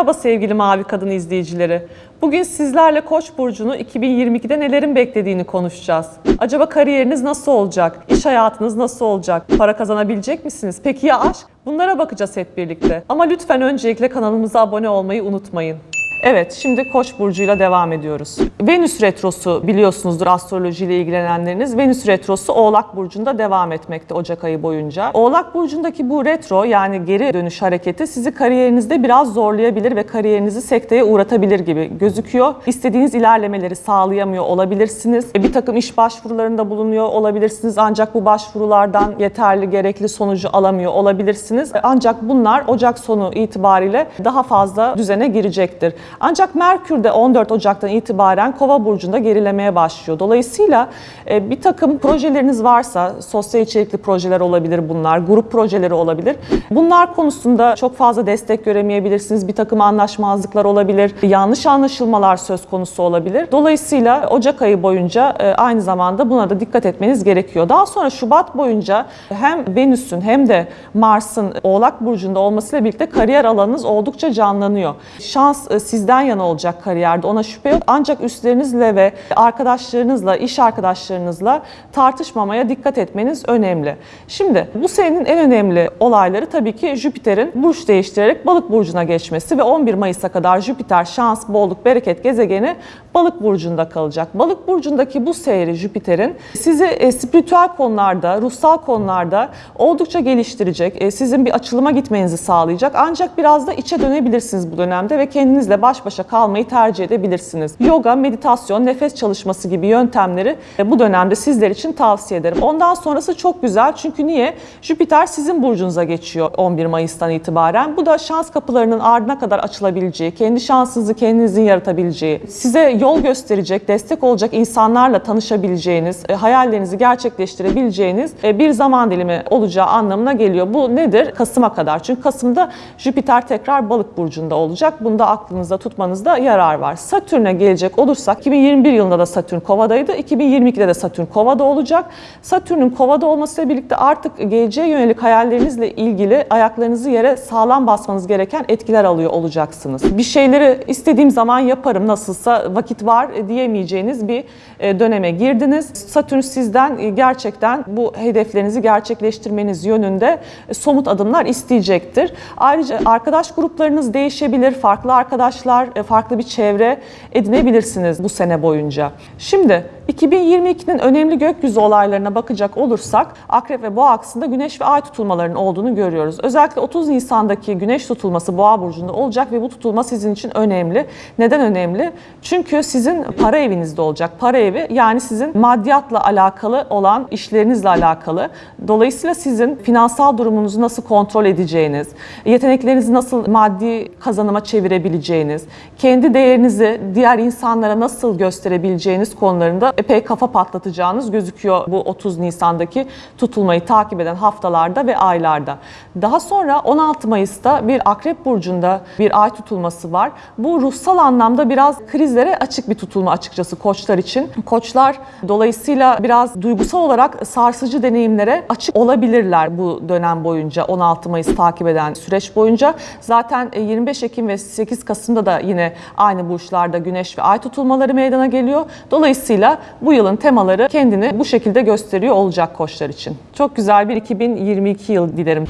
Merhaba sevgili Mavi Kadın izleyicileri. Bugün sizlerle Koç burcunu 2022'de nelerin beklediğini konuşacağız. Acaba kariyeriniz nasıl olacak? İş hayatınız nasıl olacak? Para kazanabilecek misiniz? Peki ya aşk? Bunlara bakacağız hep birlikte. Ama lütfen öncelikle kanalımıza abone olmayı unutmayın. Evet, şimdi Koç burcuyla devam ediyoruz. Venüs retrosu biliyorsunuzdur astrolojiyle ilgilenenleriniz. Venüs retrosu Oğlak burcunda devam etmekte Ocak ayı boyunca. Oğlak burcundaki bu retro yani geri dönüş hareketi sizi kariyerinizde biraz zorlayabilir ve kariyerinizi sekteye uğratabilir gibi gözüküyor. İstediğiniz ilerlemeleri sağlayamıyor olabilirsiniz. E, Bir takım iş başvurularında bulunuyor olabilirsiniz ancak bu başvurulardan yeterli gerekli sonucu alamıyor olabilirsiniz. E, Ancak bunlar Ocak sonu itibariyle daha fazla düzene girecektir. Ancak Merkür de 14 Ocak'tan itibaren Kova burcunda gerilemeye başlıyor. Dolayısıyla e, bir takım projeleriniz varsa, sosyal içerikli projeler olabilir bunlar, grup projeleri olabilir. Bunlar konusunda çok fazla destek göremeyebilirsiniz. Bir takım anlaşmazlıklar olabilir, yanlış anlaşılmalar söz konusu olabilir. Dolayısıyla Ocak ayı boyunca e, aynı zamanda buna da dikkat etmeniz gerekiyor. Daha sonra Şubat boyunca hem Venüs'ün hem de Mars'ın Oğlak burcunda olmasıyla birlikte kariyer alanınız oldukça canlanıyor. Şans e, sizden yana olacak kariyerde ona şüphe yok. Ancak üstlerinizle ve arkadaşlarınızla, iş arkadaşlarınızla tartışmamaya dikkat etmeniz önemli. Şimdi bu senenin en önemli olayları tabii ki Jüpiter'in burç değiştirerek Balık burcuna geçmesi ve 11 Mayıs'a kadar Jüpiter şans, bolluk, bereket gezegeni Balık burcunda kalacak. Balık burcundaki bu seyri Jüpiter'in sizi e, spiritüel konularda, ruhsal konularda oldukça geliştirecek. e, sizin bir açılıma gitmenizi sağlayacak. Ancak biraz da içe dönebilirsiniz bu dönemde ve kendinizle baş başa kalmayı tercih edebilirsiniz. Yoga, meditasyon, nefes çalışması gibi yöntemleri e, bu dönemde sizler için tavsiye ederim. Ondan sonrası çok güzel çünkü niye? Jüpiter sizin burcunuza geçiyor 11 Mayıs'tan itibaren. Bu da şans kapılarının ardına kadar açılabileceği, kendi şansınızı kendinizin yaratabileceği, size yol gösterecek, destek olacak insanlarla tanışabileceğiniz, e, hayallerinizi gerçekleştirebileceğiniz e, bir zaman dilimi olacağı anlamına geliyor. Bu nedir? Kasım'a kadar. Çünkü Kasım'da Jüpiter tekrar balık burcunda olacak. Bunu da aklınızda tutmanızda yarar var. Satürn'e gelecek olursak 2021 yılında da Satürn Kova'daydı. 2022'de de Satürn Kova'da olacak. Satürn'ün Kova'da olmasıyla birlikte artık geleceğe yönelik hayallerinizle ilgili ayaklarınızı yere sağlam basmanız gereken etkiler alıyor olacaksınız. Bir şeyleri istediğim zaman yaparım nasılsa vakit var diyemeyeceğiniz bir e, döneme girdiniz. Satürn sizden e, gerçekten bu hedeflerinizi gerçekleştirmeniz yönünde e, somut adımlar isteyecektir. Ayrıca arkadaş gruplarınız değişebilir. Farklı arkadaşlar, e, farklı bir çevre edinebilirsiniz bu sene boyunca. Şimdi 2022'nin önemli gökyüzü olaylarına bakacak olursak Akrep ve Boğa aksında Güneş ve Ay tutulmalarının olduğunu görüyoruz. Özellikle 30 Nisan'daki Güneş tutulması Boğa burcunda olacak ve bu tutulma sizin için önemli. Neden önemli? Çünkü sizin para evinizde olacak. Para evi yani sizin maddiyatla alakalı olan işlerinizle alakalı. Dolayısıyla sizin finansal durumunuzu nasıl kontrol edeceğiniz, yeteneklerinizi nasıl maddi kazanıma çevirebileceğiniz, kendi değerinizi diğer insanlara nasıl gösterebileceğiniz konularında epey kafa patlatacağınız gözüküyor bu 30 Nisan'daki tutulmayı takip eden haftalarda ve aylarda. Daha sonra 16 Mayıs'ta bir Akrep Burcu'nda bir ay tutulması var. Bu ruhsal anlamda biraz krizlere açık bir tutulma açıkçası koçlar için. Koçlar dolayısıyla biraz duygusal olarak sarsıcı deneyimlere açık olabilirler bu dönem boyunca 16 Mayıs takip eden süreç boyunca. Zaten 25 Ekim ve 8 Kasım'da da yine aynı burçlarda güneş ve ay tutulmaları meydana geliyor. Dolayısıyla bu yılın temaları kendini bu şekilde gösteriyor olacak koçlar için. Çok güzel bir 2022 yıl dilerim.